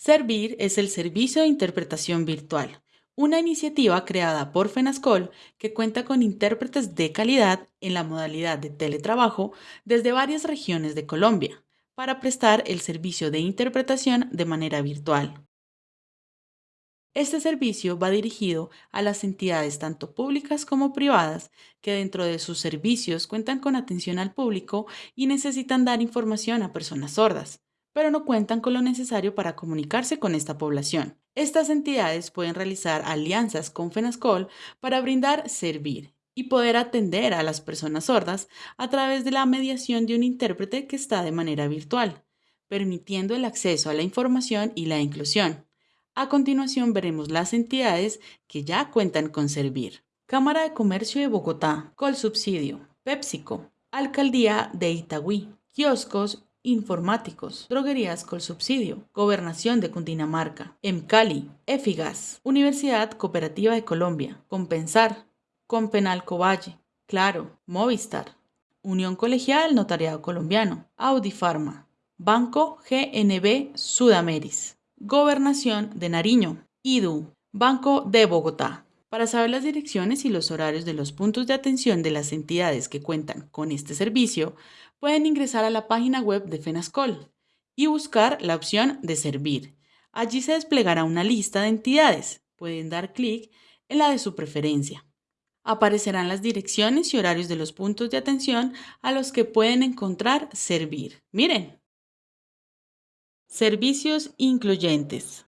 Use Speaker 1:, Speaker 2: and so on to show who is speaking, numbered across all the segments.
Speaker 1: Servir es el servicio de interpretación virtual, una iniciativa creada por FENASCOL que cuenta con intérpretes de calidad en la modalidad de teletrabajo desde varias regiones de Colombia para prestar el servicio de interpretación de manera virtual. Este servicio va dirigido a las entidades tanto públicas como privadas que dentro de sus servicios cuentan con atención al público y necesitan dar información a personas sordas, pero no cuentan con lo necesario para comunicarse con esta población. Estas entidades pueden realizar alianzas con FENASCOL para brindar servir y poder atender a las personas sordas a través de la mediación de un intérprete que está de manera virtual, permitiendo el acceso a la información y la inclusión. A continuación veremos las entidades que ya cuentan con Servir. Cámara de Comercio de Bogotá, Colsubsidio, PepsiCo, Alcaldía de Itagüí, kioscos informáticos, droguerías Colsubsidio, Gobernación de Cundinamarca, EMCALI, EFIGAS, Universidad Cooperativa de Colombia, Compensar, Compenalco Valle, Claro, Movistar, Unión Colegial Notariado Colombiano, Audifarma, Banco GNB Sudameris, Gobernación de Nariño, IDU, Banco de Bogotá. Para saber las direcciones y los horarios de los puntos de atención de las entidades que cuentan con este servicio, pueden ingresar a la página web de FENASCOL y buscar la opción de Servir. Allí se desplegará una lista de entidades. Pueden dar clic en la de su preferencia aparecerán las direcciones y horarios de los puntos de atención a los que pueden encontrar servir. Miren. Servicios incluyentes.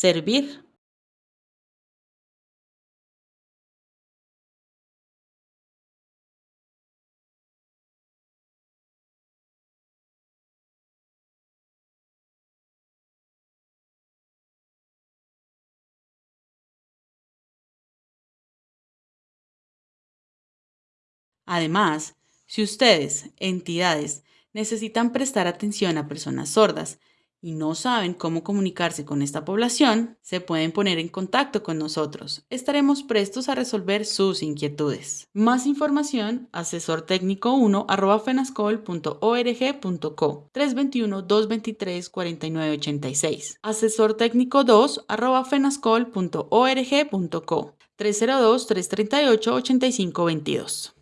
Speaker 1: Servir. Además, si ustedes, entidades, necesitan prestar atención a personas sordas y no saben cómo comunicarse con esta población, se pueden poner en contacto con nosotros. Estaremos prestos a resolver sus inquietudes. Más información, asesor técnico 1 fenascol.org.co 321-223-4986. Asesor técnico 2 fenascol.org.co 302-338-8522.